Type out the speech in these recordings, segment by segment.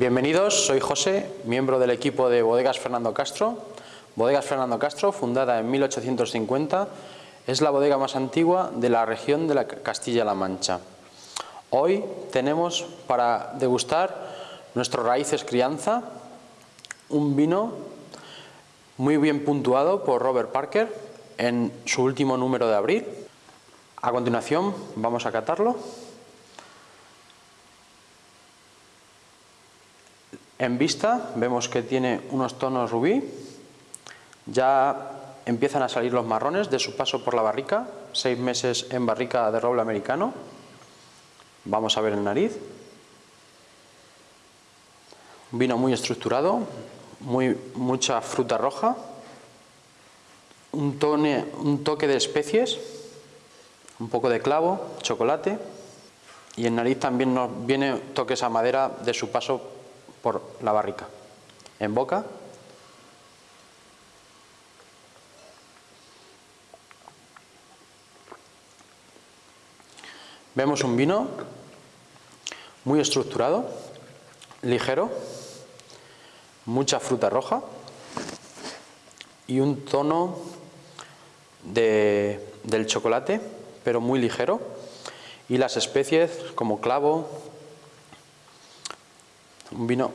Bienvenidos, soy José, miembro del equipo de Bodegas Fernando Castro. Bodegas Fernando Castro, fundada en 1850, es la bodega más antigua de la región de la Castilla-La Mancha. Hoy tenemos para degustar nuestros raíces crianza, un vino muy bien puntuado por Robert Parker en su último número de abril. A continuación vamos a catarlo. En vista vemos que tiene unos tonos rubí, ya empiezan a salir los marrones de su paso por la barrica, seis meses en barrica de roble americano. Vamos a ver el nariz. Un vino muy estructurado, muy, mucha fruta roja, un, un toque de especies, un poco de clavo, chocolate y en nariz también nos viene toques a madera de su paso por la barrica. En boca. Vemos un vino muy estructurado, ligero, mucha fruta roja y un tono de, del chocolate, pero muy ligero, y las especies como clavo, un vino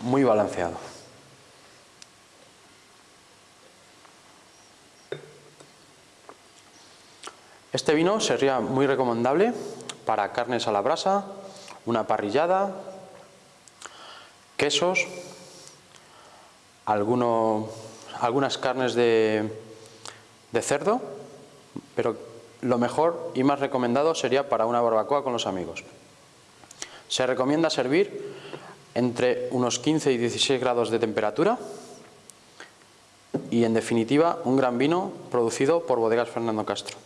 muy balanceado. Este vino sería muy recomendable para carnes a la brasa, una parrillada, quesos, algunas carnes de, cerdo, pero lo mejor y más recomendado sería para una barbacoa con los amigos. Se recomienda servir entre unos 15 y 16 grados de temperatura y en definitiva un gran vino producido por Bodegas Fernando Castro.